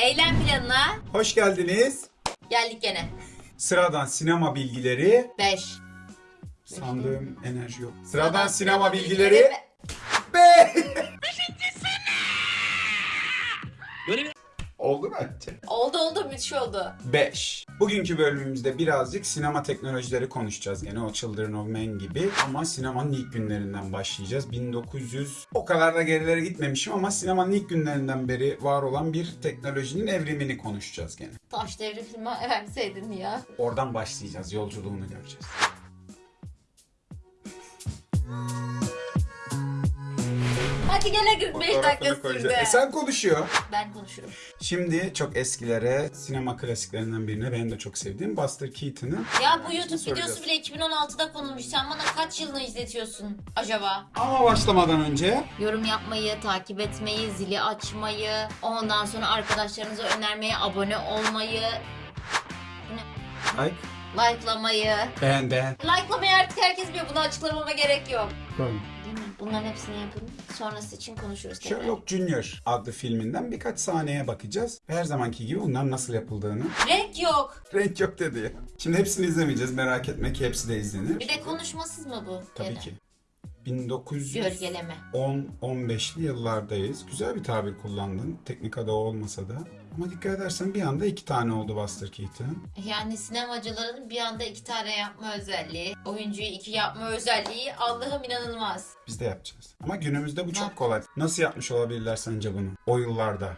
Eylem planına Hoş geldiniz. geldik gene. Sıradan sinema bilgileri. 5. Sandığım enerji yok. Sıradan sinema bilgileri. Be. Böyle bir Oldu mu? Oldu oldu müthiş oldu. 5. Bugünkü bölümümüzde birazcık sinema teknolojileri konuşacağız. Gene o Children of Men gibi. Ama sinemanın ilk günlerinden başlayacağız. 1900 o kadar da gerilere gitmemişim ama sinemanın ilk günlerinden beri var olan bir teknolojinin evrimini konuşacağız gene. Taş devri filmi verseydin ya. Oradan başlayacağız. Yolculuğunu göreceğiz. Hadi gene 45 dakika sürdü. E sen konuşuyor. Ben konuşurum. Şimdi çok eskilere, sinema klasiklerinden birine benim de çok sevdiğim Buster Keaton'ın Ya bu YouTube videosu bile 2016'da konulmuş. Sen bana kaç yılını izletiyorsun acaba? Ama başlamadan önce Yorum yapmayı, takip etmeyi, zili açmayı, ondan sonra arkadaşlarınıza önermeyi, abone olmayı, like, likelamayı. beğen beğen. Likelamayı artık herkes biliyor. Bunu açıklamama gerek yok. Koyun. Bunların hepsini yapın. Sonrası için konuşuruz tekrar. Sherlock Junior adlı filminden birkaç sahneye bakacağız. Ve her zamanki gibi bunların nasıl yapıldığını. Renk yok. Renk yok dedi ya. Şimdi hepsini izlemeyeceğiz merak etme ki hepsi de izlenir. Bir de konuşmasız mı bu? Tabii ki. 1910 Gölgeleme. 15'li yıllardayız. Güzel bir tabir kullandın. Teknik adı o olmasa da. Ama dikkat edersen bir anda iki tane oldu Buster Keaton. Yani sinemacıların bir anda iki tane yapma özelliği, oyuncuyu iki yapma özelliği Allah'ım inanılmaz. Biz de yapacağız. Ama günümüzde bu çok kolay. Nasıl yapmış olabilirler sence bunu? O yıllarda.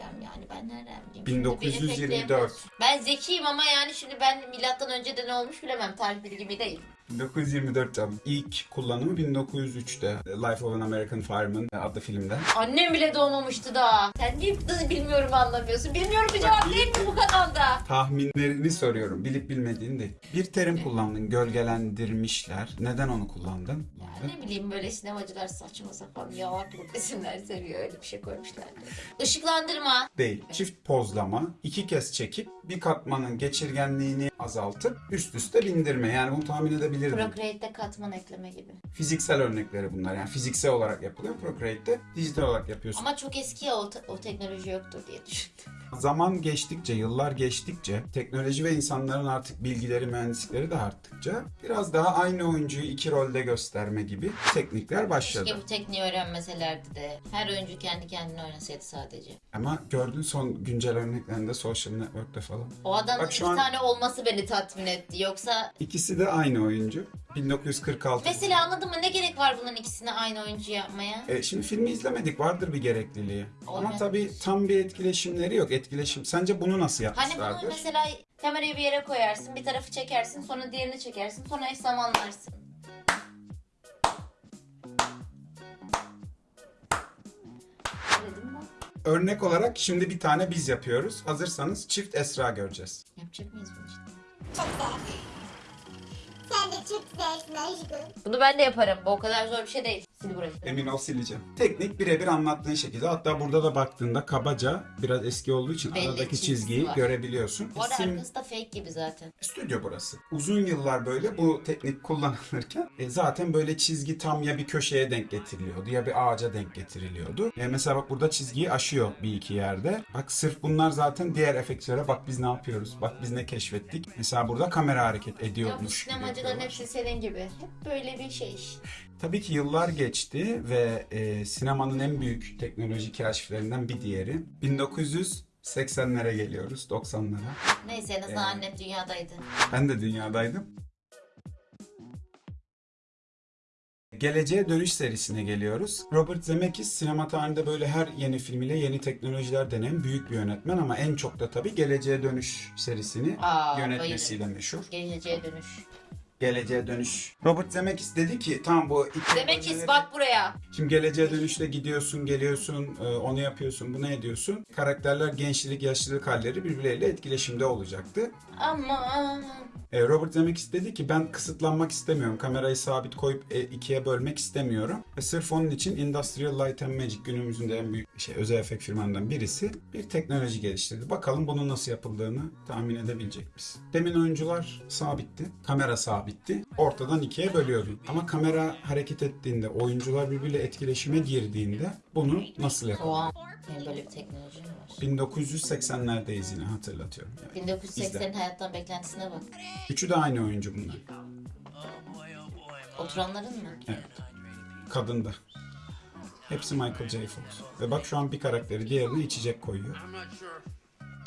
Yani yani ben nereden bileyim? Şimdi bir 1924. efektlerim- Ben zekiyim ama yani şimdi ben milattan önce de ne olmuş bilemem. Tarih bilgimi değil. 1924 canım. İlk kullanımı 1903'te. Life of an American Fireman adlı filmden. Annem bile doğmamıştı daha. Sen niye bilmiyorum anlamıyorsun? Bilmiyorum bir cevap değil mi bu kanalda? Tahminlerini soruyorum. Bilip bilmediğini değil. Bir terim kullandın. Gölgelendirmişler. Neden onu kullandın? Ne bileyim böyle sinemacılar saçma sapan yavaşlık resimler seviyor. Öyle bir şey koymuşlar. Işıklandırma. Değil. Çift pozlama. iki kez çekip bir katmanın geçirgenliğini azaltıp üst üste bindirme. Yani bunu tahmin edebilirdim. Procreate'de katman ekleme gibi. Fiziksel örnekleri bunlar. Yani fiziksel olarak yapılıyor. Procreate'de dijital olarak yapıyorsun. Ama çok eski ya o, o teknoloji yoktur diye düşündüm. Zaman geçtikçe, yıllar geçtikçe, teknoloji ve insanların artık bilgileri, mühendislikleri de arttıkça biraz daha aynı oyuncuyu iki rolde gösterme gibi teknikler başladı. Keşke bu tekniği öğrenmeselerdi de her oyuncu kendi kendine oynasaydı sadece. Ama gördün son güncel örneklerinde Social Network'te falan. O adamın Bak iki an- tane olması beni tatmin etti. Yoksa İkisi de aynı oyuncu. 1946. mesela anladın mı ne gerek var bunların ikisini aynı oyuncu yapmaya? E, şimdi filmi izlemedik. Vardır bir gerekliliği. Ama Olmaz. tabii tam bir etkileşimleri yok. Etkileşim. Sence bunu nasıl Hani yapmışlardır? bunu mesela kamerayı bir yere koyarsın, bir tarafı çekersin, sonra diğerini çekersin, sonra eş zamanlarsın. Örnek olarak şimdi bir tane biz yapıyoruz. Hazırsanız çift Esra göreceğiz. Yapacak mıyız bunu işte? Çok aşkım. Bunu ben de yaparım. Bu o kadar zor bir şey değil. Sil burayı. Emin ol sileceğim. Teknik birebir anlattığın şekilde. Hatta burada da baktığında kabaca biraz eski olduğu için Belli aradaki çizgiyi var. görebiliyorsun. Bu arada Sim- arkası da fake gibi zaten. Stüdyo burası. Uzun yıllar böyle bu teknik kullanılırken e, zaten böyle çizgi tam ya bir köşeye denk getiriliyordu ya bir ağaca denk getiriliyordu. E, mesela bak burada çizgiyi aşıyor bir iki yerde. Bak sırf bunlar zaten diğer efektlere bak biz ne yapıyoruz. Bak biz ne keşfettik. Mesela burada kamera hareket bu ediyormuş gibi sinemacıların yapıyorlar. hepsi senin gibi. Hep böyle bir şey. Tabii ki yıllar geçti ve e, sinemanın en büyük teknoloji keşiflerinden bir diğeri 1980'lere geliyoruz, 90'lara. Neyse en azından Ee, annem dünyadaydı. Ben de dünyadaydım. Geleceğe Dönüş serisine geliyoruz. Robert Zemeckis sinema tarihinde böyle her yeni filmiyle yeni teknolojiler deneyen büyük bir yönetmen ama en çok da tabii Geleceğe Dönüş serisini Aa, yönetmesiyle meşhur. Geleceğe dönüş. Geleceğe Dönüş. Robert Zemeckis dedi ki tam bu ilk Demek ki teknolojileri- bak buraya. Şimdi geleceğe dönüşte gidiyorsun, geliyorsun, e, onu yapıyorsun, bunu ediyorsun. Karakterler gençlik, yaşlılık halleri birbirleriyle etkileşimde olacaktı. Aman. E, Robert Zemeckis dedi ki ben kısıtlanmak istemiyorum. Kamerayı sabit koyup e, ikiye bölmek istemiyorum. Ve sırf onun için Industrial Light and Magic günümüzün de en büyük şey, özel efekt firmalarından birisi bir teknoloji geliştirdi. Bakalım bunun nasıl yapıldığını tahmin edebilecek misin? Demin oyuncular sabitti. Kamera sabit. Sabitti. Ortadan ikiye bölüyordun. Ama kamera hareket ettiğinde, oyuncular birbiriyle etkileşime girdiğinde bunu nasıl yapalım? Böyle bir teknoloji mi var? 1980'lerdeyiz yine hatırlatıyorum. Yani. 1980'in hayattan beklentisine bak. Üçü de aynı oyuncu bunlar. Oturanların mı? Evet. Kadın da. Hepsi Michael J. Fox. Ve bak şu an bir karakteri diğerine içecek koyuyor.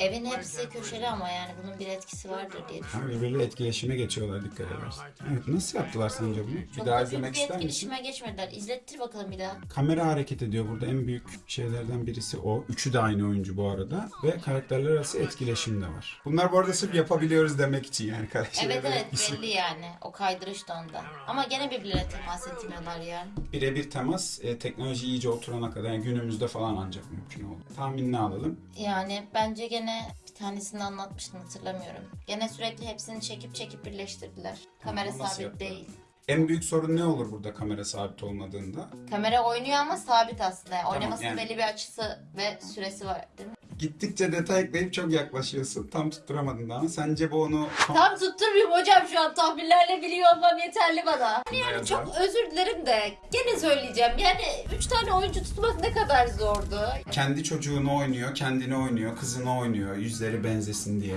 Evin hepsi köşeli ama yani bunun bir etkisi vardır diye Ha, düşünüyorum. birbiriyle etkileşime geçiyorlar dikkat edersin. Evet nasıl yaptılar sence bunu? Bir Çok daha izlemek bir ister misin? etkileşime geçmediler. İzlettir bakalım bir daha. Kamera hareket ediyor burada en büyük şeylerden birisi o. Üçü de aynı oyuncu bu arada. Ve karakterler arası etkileşim de var. Bunlar bu arada sırf yapabiliyoruz demek için yani. Evet evet belli yani. O kaydırış da onda. Ama gene birbirlerine temas etmiyorlar yani. Birebir temas e, teknoloji iyice oturana kadar yani günümüzde falan ancak mümkün oldu. Tahminini alalım. Yani bence gene bir tanesini anlatmıştım hatırlamıyorum. Gene sürekli hepsini çekip çekip birleştirdiler. Kamera Ama nasıl sabit yaptılar? değil. En büyük sorun ne olur burada kamera sabit olmadığında? Kamera oynuyor ama sabit aslında. Yani Oynamasının yani. belli bir açısı ve süresi var değil mi? Gittikçe detay ekleyip çok yaklaşıyorsun. Tam tutturamadın daha sence bu onu Tam tutturmuyorum hocam şu an tahminlerle biliyor olmam yeterli bana. Yani çok özür dilerim de gene söyleyeceğim. Yani 3 tane oyuncu tutmak ne kadar zordu. kendi çocuğunu oynuyor, kendini oynuyor, kızını oynuyor yüzleri benzesin diye.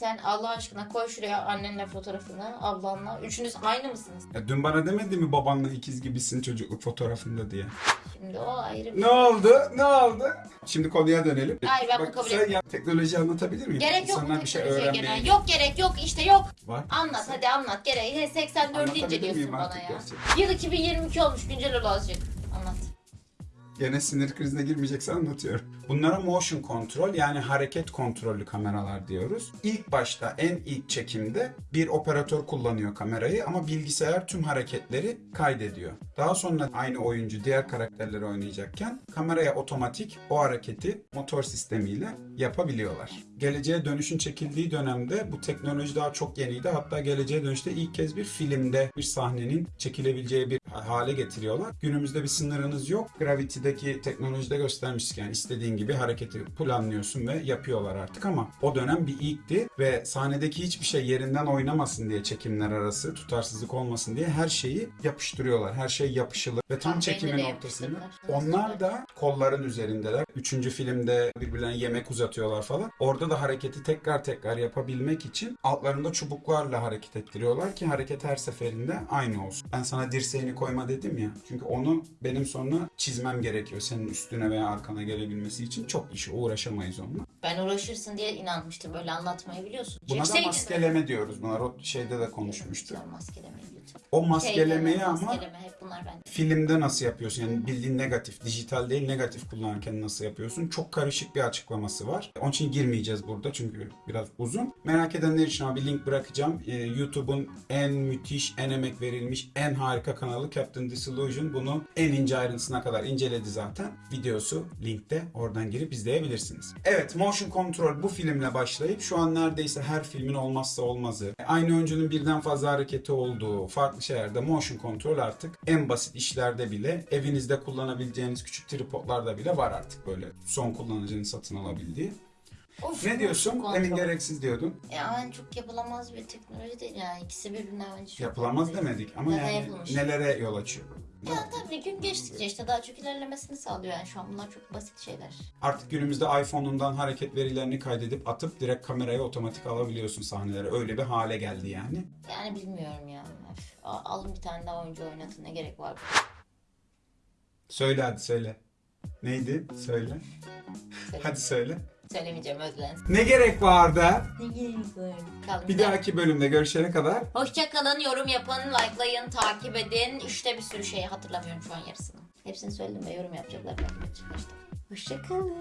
Sen Allah aşkına koy şuraya annenle fotoğrafını, ablanla. Üçünüz aynı mısınız? Ya dün bana demedi mi babanla ikiz gibisin çocukluk fotoğrafında diye. Şimdi o ayrı bir... Ne oldu? Ne oldu? Şimdi konuya dönelim. Hayır, ben bunu kabul sen etmiyorum. ya, teknoloji anlatabilir miyim? Gerek yok İnsanlar mu bir şey teknolojiye öğrenmeye gene? Yok gerek yok işte yok. var. Anlat hadi anlat. Gerek. He, 84'ü Anlatabilir inceliyorsun miyim bana artık ya. gerçekten? Yıl 2022 olmuş güncel ol azıcık. Gene sinir krizine girmeyeceksen anlatıyorum. Bunlara motion kontrol yani hareket kontrollü kameralar diyoruz. İlk başta en ilk çekimde bir operatör kullanıyor kamerayı ama bilgisayar tüm hareketleri kaydediyor. Daha sonra aynı oyuncu diğer karakterleri oynayacakken kameraya otomatik o hareketi motor sistemiyle yapabiliyorlar. Geleceğe dönüşün çekildiği dönemde bu teknoloji daha çok yeniydi. Hatta geleceğe dönüşte ilk kez bir filmde bir sahnenin çekilebileceği bir hale getiriyorlar. Günümüzde bir sınırınız yok. Gravity'deki teknolojide göstermiştik yani istediğin gibi hareketi planlıyorsun ve yapıyorlar artık ama o dönem bir ilkti ve sahnedeki hiçbir şey yerinden oynamasın diye çekimler arası tutarsızlık olmasın diye her şeyi yapıştırıyorlar. Her şey yapışılı ve tam ortasında. yapıştırdılar. Onlar da kolların üzerindeler. Üçüncü filmde birbirlerine yemek uzatıyorlar falan. Orada da hareketi tekrar tekrar yapabilmek için altlarında çubuklarla hareket ettiriyorlar ki hareket her seferinde aynı olsun. Ben sana dirseğini koyma dedim ya. Çünkü onu benim sonra çizmem gerekiyor. Senin üstüne veya arkana gelebilmesi için çok işi uğraşamayız onunla. Ben uğraşırsın diye inanmıştım. Böyle anlatmayı biliyorsun. Buna da Çekseydin maskeleme diyoruz. Bunlar o şeyde de konuşmuştuk. Sen maskeleme lütfen. O maskelemeyi Şeyde, ama Maskeleme hep bunlar bende. filmde nasıl yapıyorsun? Yani bildiğin negatif, dijital değil negatif kullanırken nasıl yapıyorsun? Çok karışık bir açıklaması var. Onun için girmeyeceğiz burada çünkü biraz uzun. Merak edenler için abi link bırakacağım. Ee, YouTube'un en müthiş, en emek verilmiş, en harika kanalı Captain Disillusion. Bunu en ince ayrıntısına kadar inceledi zaten. Videosu linkte. Oradan girip izleyebilirsiniz. Evet, Motion Control bu filmle başlayıp şu an neredeyse her filmin olmazsa olmazı. Aynı oyuncunun birden fazla hareketi olduğu farklı şeylerde Motion Control artık en basit işlerde bile evinizde kullanabileceğiniz küçük tripodlarda bile var artık böyle son kullanıcının satın alabildiği. Of, Ne diyorsun? Demin gereksiz diyordun. Yani çok yapılamaz bir teknoloji değil yani. İkisi birbirine bence çok Yapılamaz demedik ama da yani yapılmış. nelere yol açıyor? Ya tabii gün geçtikçe işte daha çok ilerlemesini sağlıyor yani şu an bunlar çok basit şeyler. Artık günümüzde iPhone'undan hareket verilerini kaydedip atıp direkt kameraya otomatik alabiliyorsun sahneleri. Öyle bir hale geldi yani. Yani bilmiyorum ya. Öf, Alın bir tane daha oyuncu oynatın ne gerek var? Söyle hadi söyle. Neydi? Söyle- Hadi söyle. Söylemeyeceğim özlensin. Ne gerek vardı? Ne gerek var? Kalın Bir dahaki bölümde görüşene kadar Hoşçakalın, yorum yapın, likelayın, takip edin. İşte bir sürü şey hatırlamıyorum şu an yarısını. Hepsini söyledim ve yorum yapacaklar. Hoşçakalın.